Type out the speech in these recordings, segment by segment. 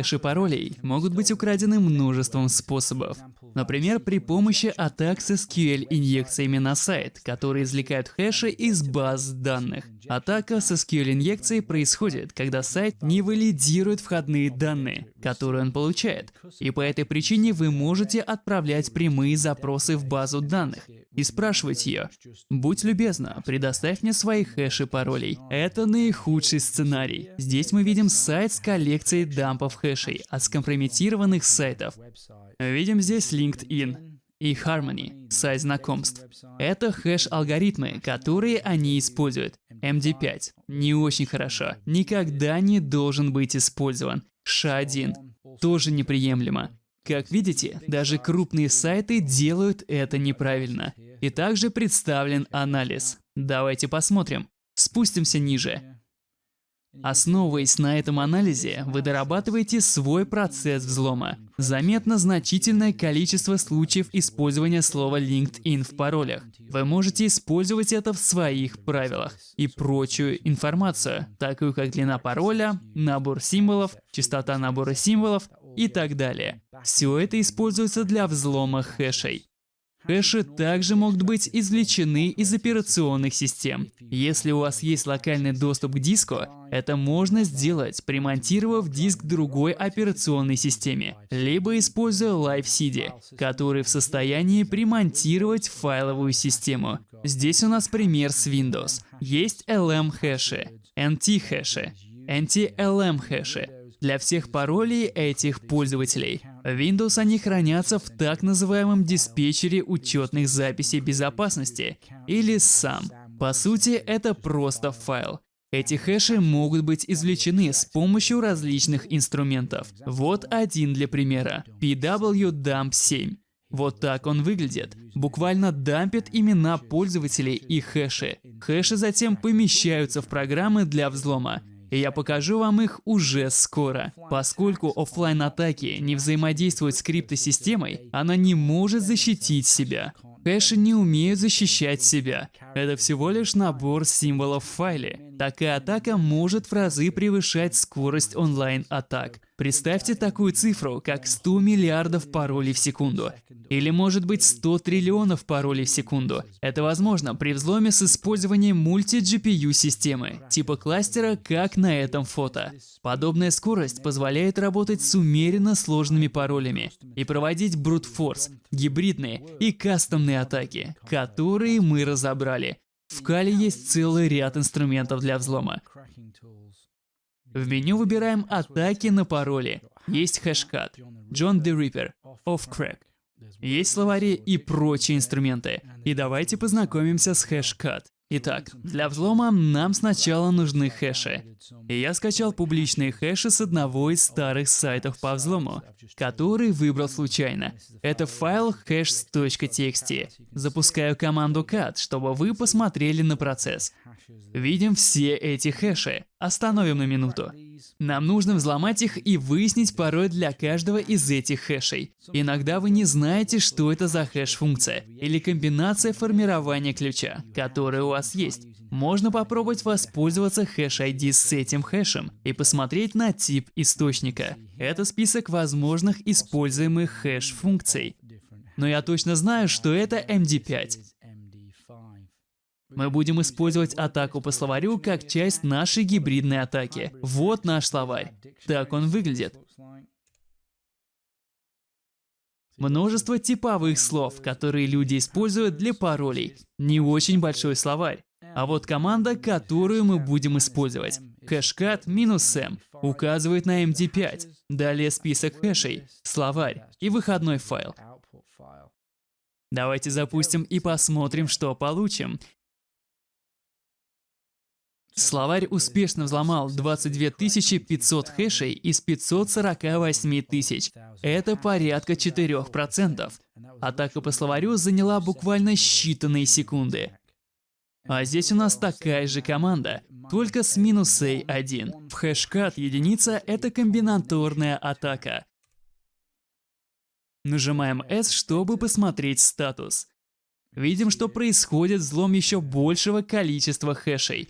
Хэши паролей могут быть украдены множеством способов. Например, при помощи атак с SQL-инъекциями на сайт, которые извлекают хэши из баз данных. Атака с SQL-инъекцией происходит, когда сайт не валидирует входные данные, которые он получает. И по этой причине вы можете отправлять прямые запросы в базу данных и спрашивать ее, «Будь любезна, предоставь мне свои хэши паролей». Это наихудший сценарий. Здесь мы видим сайт с коллекцией дампов хэшей от скомпрометированных сайтов. Видим здесь LinkedIn и Harmony, сайт знакомств. Это хэш-алгоритмы, которые они используют. MD5. Не очень хорошо. Никогда не должен быть использован. SHA-1. Тоже неприемлемо. Как видите, даже крупные сайты делают это неправильно. И также представлен анализ. Давайте посмотрим. Спустимся ниже. Основываясь на этом анализе, вы дорабатываете свой процесс взлома. Заметно значительное количество случаев использования слова LinkedIn в паролях. Вы можете использовать это в своих правилах и прочую информацию, такую как длина пароля, набор символов, частота набора символов и так далее. Все это используется для взлома хэшей. Хэши также могут быть извлечены из операционных систем. Если у вас есть локальный доступ к диску, это можно сделать, примонтировав диск другой операционной системе, либо используя LiveCD, который в состоянии примонтировать файловую систему. Здесь у нас пример с Windows. Есть LM-хэши, NT-хэши, NT-LM-хэши, для всех паролей этих пользователей. Windows они хранятся в так называемом диспетчере учетных записей безопасности, или SAM. По сути, это просто файл. Эти хэши могут быть извлечены с помощью различных инструментов. Вот один для примера. pwdump7. Вот так он выглядит. Буквально дампит имена пользователей и хэши. Хэши затем помещаются в программы для взлома и я покажу вам их уже скоро. Поскольку офлайн атаки не взаимодействуют с криптосистемой, она не может защитить себя. Хэши не умеют защищать себя. Это всего лишь набор символов в файле. Такая атака может в разы превышать скорость онлайн-атак. Представьте такую цифру, как 100 миллиардов паролей в секунду. Или может быть 100 триллионов паролей в секунду. Это возможно при взломе с использованием мульти-GPU системы, типа кластера, как на этом фото. Подобная скорость позволяет работать с умеренно сложными паролями и проводить брутфорс, гибридные и кастомные атаки, которые мы разобрали. В Кали есть целый ряд инструментов для взлома. В меню выбираем атаки на пароли. Есть хэшкат, John the Ripper, Offcrack. Есть словари и прочие инструменты. И давайте познакомимся с хэшкат. Итак, для взлома нам сначала нужны хэши. И я скачал публичные хэши с одного из старых сайтов по взлому, который выбрал случайно. Это файл hash.txt. Запускаю команду cat, чтобы вы посмотрели на процесс. Видим все эти хэши. Остановим на минуту. Нам нужно взломать их и выяснить пароль для каждого из этих хэшей. Иногда вы не знаете, что это за хэш-функция или комбинация формирования ключа, которая у вас есть. Можно попробовать воспользоваться хэш-ID с этим хэшем и посмотреть на тип источника. Это список возможных используемых хэш-функций. Но я точно знаю, что это MD5. Мы будем использовать атаку по словарю как часть нашей гибридной атаки. Вот наш словарь. Так он выглядит. Множество типовых слов, которые люди используют для паролей. Не очень большой словарь. А вот команда, которую мы будем использовать. Хэшкат минус m указывает на MD5. Далее список хэшей, словарь и выходной файл. Давайте запустим и посмотрим, что получим. Словарь успешно взломал 22 500 хэшей из 548 тысяч. Это порядка 4%. Атака по словарю заняла буквально считанные секунды. А здесь у нас такая же команда, только с минусой 1. В хэшкат единица — это комбинаторная атака. Нажимаем S, чтобы посмотреть статус. Видим, что происходит взлом еще большего количества хэшей.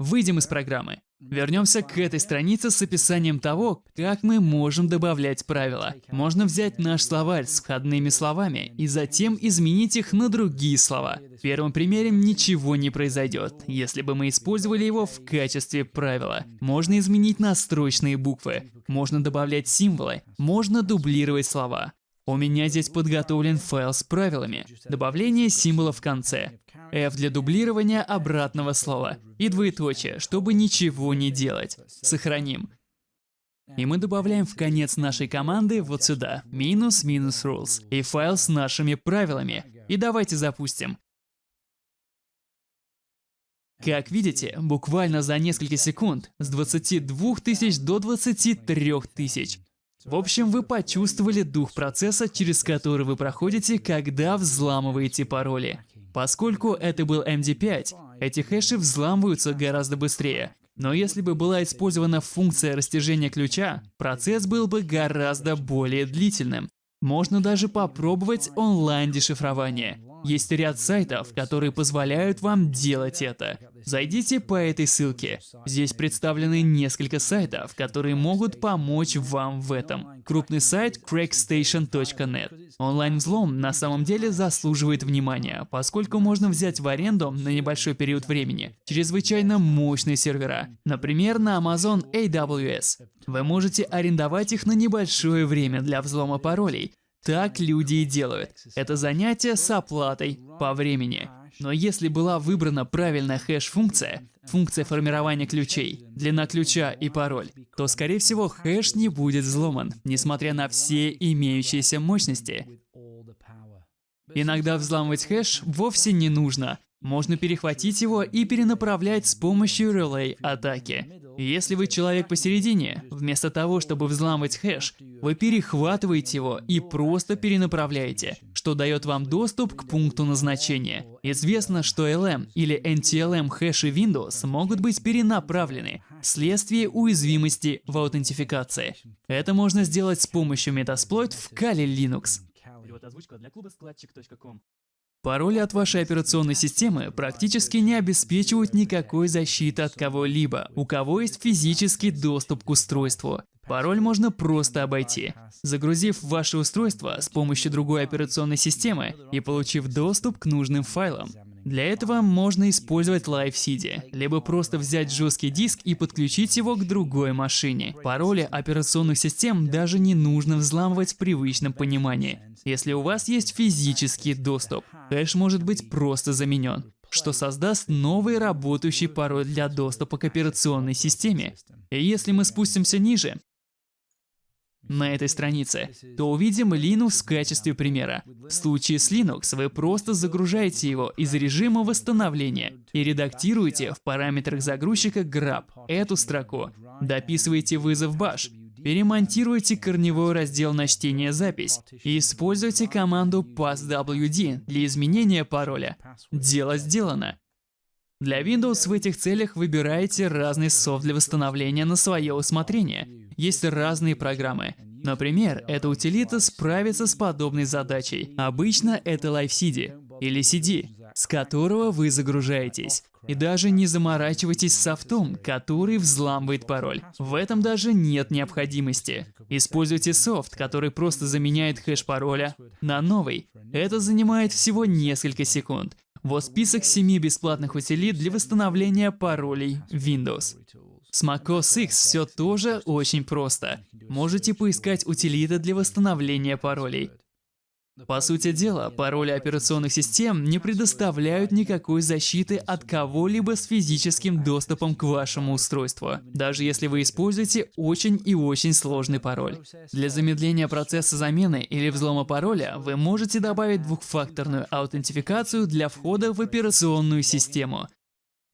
Выйдем из программы. Вернемся к этой странице с описанием того, как мы можем добавлять правила. Можно взять наш словарь с входными словами и затем изменить их на другие слова. В первом примере ничего не произойдет, если бы мы использовали его в качестве правила. Можно изменить настрочные буквы, можно добавлять символы, можно дублировать слова. У меня здесь подготовлен файл с правилами. Добавление символа в конце. F для дублирования обратного слова. И двоеточие, чтобы ничего не делать. Сохраним. И мы добавляем в конец нашей команды вот сюда, минус минус rules, и файл с нашими правилами. И давайте запустим. Как видите, буквально за несколько секунд, с 22 тысяч до 23 тысяч. В общем, вы почувствовали дух процесса, через который вы проходите, когда взламываете пароли. Поскольку это был MD5, эти хэши взламываются гораздо быстрее. Но если бы была использована функция растяжения ключа, процесс был бы гораздо более длительным. Можно даже попробовать онлайн-дешифрование. Есть ряд сайтов, которые позволяют вам делать это. Зайдите по этой ссылке. Здесь представлены несколько сайтов, которые могут помочь вам в этом. Крупный сайт crackstation.net. Онлайн-взлом на самом деле заслуживает внимания, поскольку можно взять в аренду на небольшой период времени чрезвычайно мощные сервера, например, на Amazon AWS. Вы можете арендовать их на небольшое время для взлома паролей, так люди и делают. Это занятие с оплатой по времени. Но если была выбрана правильная хэш-функция, функция формирования ключей, длина ключа и пароль, то, скорее всего, хэш не будет взломан, несмотря на все имеющиеся мощности. Иногда взламывать хэш вовсе не нужно. Можно перехватить его и перенаправлять с помощью релей атаки. Если вы человек посередине, вместо того, чтобы взламывать хэш, вы перехватываете его и просто перенаправляете, что дает вам доступ к пункту назначения. Известно, что LM или NTLM хэши Windows могут быть перенаправлены вследствие уязвимости в аутентификации. Это можно сделать с помощью Metasploit в Kali Linux. Пароли от вашей операционной системы практически не обеспечивают никакой защиты от кого-либо, у кого есть физический доступ к устройству. Пароль можно просто обойти, загрузив ваше устройство с помощью другой операционной системы и получив доступ к нужным файлам. Для этого можно использовать Live CD, либо просто взять жесткий диск и подключить его к другой машине. Пароли операционных систем даже не нужно взламывать в привычном понимании, если у вас есть физический доступ. Хэш может быть просто заменен что создаст новый работающий пароль для доступа к операционной системе. И если мы спустимся ниже, на этой странице, то увидим Linux в качестве примера. В случае с Linux вы просто загружаете его из режима восстановления и редактируете в параметрах загрузчика grab эту строку, дописываете вызов bash, перемонтируйте корневой раздел на чтение запись и используйте команду passwd для изменения пароля. Дело сделано. Для Windows в этих целях выбирайте разный софт для восстановления на свое усмотрение. Есть разные программы. Например, эта утилита справится с подобной задачей. Обычно это LiveCD или CD, с которого вы загружаетесь. И даже не заморачивайтесь с софтом, который взламывает пароль. В этом даже нет необходимости. Используйте софт, который просто заменяет хэш пароля на новый. Это занимает всего несколько секунд. Вот список 7 бесплатных утилит для восстановления паролей Windows. С macOS X все тоже очень просто. Можете поискать утилиты для восстановления паролей. По сути дела, пароли операционных систем не предоставляют никакой защиты от кого-либо с физическим доступом к вашему устройству, даже если вы используете очень и очень сложный пароль. Для замедления процесса замены или взлома пароля вы можете добавить двухфакторную аутентификацию для входа в операционную систему.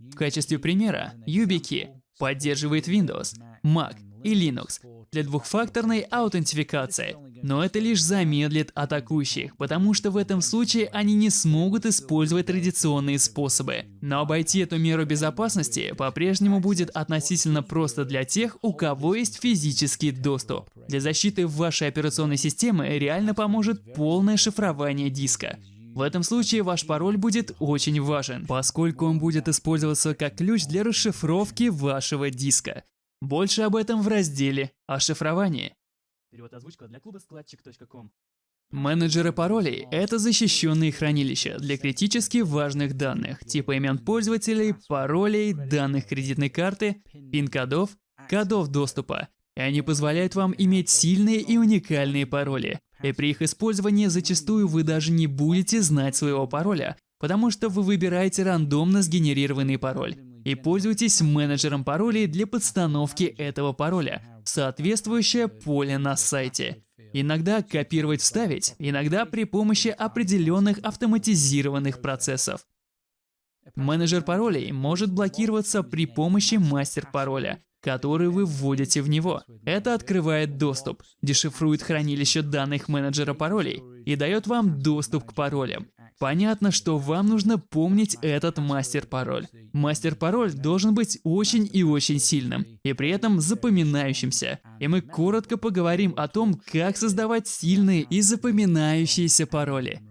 В качестве примера, YubiKey поддерживает Windows, Mac и Linux для двухфакторной аутентификации, но это лишь замедлит атакующих, потому что в этом случае они не смогут использовать традиционные способы. Но обойти эту меру безопасности по-прежнему будет относительно просто для тех, у кого есть физический доступ. Для защиты вашей операционной системы реально поможет полное шифрование диска. В этом случае ваш пароль будет очень важен, поскольку он будет использоваться как ключ для расшифровки вашего диска. Больше об этом в разделе «О шифровании». Перевод озвучка для клуба складчик.ком. Менеджеры паролей — это защищенные хранилища для критически важных данных, типа имен пользователей, паролей, данных кредитной карты, пин-кодов, кодов доступа. И они позволяют вам иметь сильные и уникальные пароли. И при их использовании зачастую вы даже не будете знать своего пароля, потому что вы выбираете рандомно сгенерированный пароль и пользуетесь менеджером паролей для подстановки этого пароля в соответствующее поле на сайте. Иногда копировать-вставить, иногда при помощи определенных автоматизированных процессов. Менеджер паролей может блокироваться при помощи мастер-пароля, который вы вводите в него. Это открывает доступ, дешифрует хранилище данных менеджера паролей и дает вам доступ к паролям. Понятно, что вам нужно помнить этот мастер-пароль. Мастер-пароль должен быть очень и очень сильным, и при этом запоминающимся. И мы коротко поговорим о том, как создавать сильные и запоминающиеся пароли.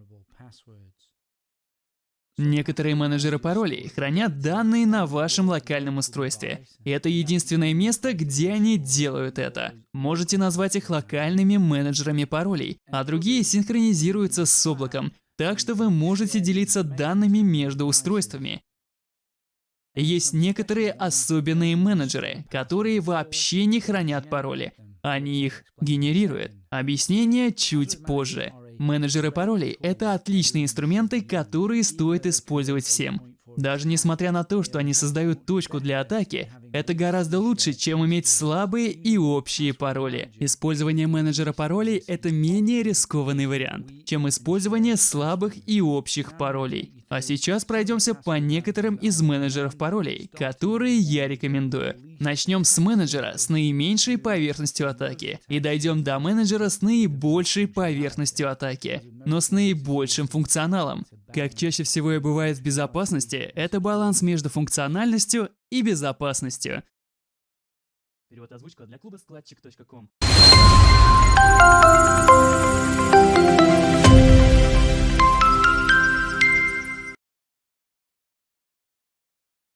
Некоторые менеджеры паролей хранят данные на вашем локальном устройстве. Это единственное место, где они делают это. Можете назвать их локальными менеджерами паролей, а другие синхронизируются с облаком, так что вы можете делиться данными между устройствами. Есть некоторые особенные менеджеры, которые вообще не хранят пароли. Они их генерируют. Объяснение чуть позже. Менеджеры паролей — это отличные инструменты, которые стоит использовать всем. Даже несмотря на то, что они создают точку для атаки, это гораздо лучше, чем иметь слабые и общие пароли. Использование менеджера паролей — это менее рискованный вариант, чем использование слабых и общих паролей. А сейчас пройдемся по некоторым из менеджеров паролей, которые я рекомендую. Начнем с менеджера с наименьшей поверхностью атаки и дойдем до менеджера с наибольшей поверхностью атаки, но с наибольшим функционалом. Как чаще всего и бывает в безопасности, это баланс между функциональностью и безопасностью. Перевод озвучка для клуба складчик.ком.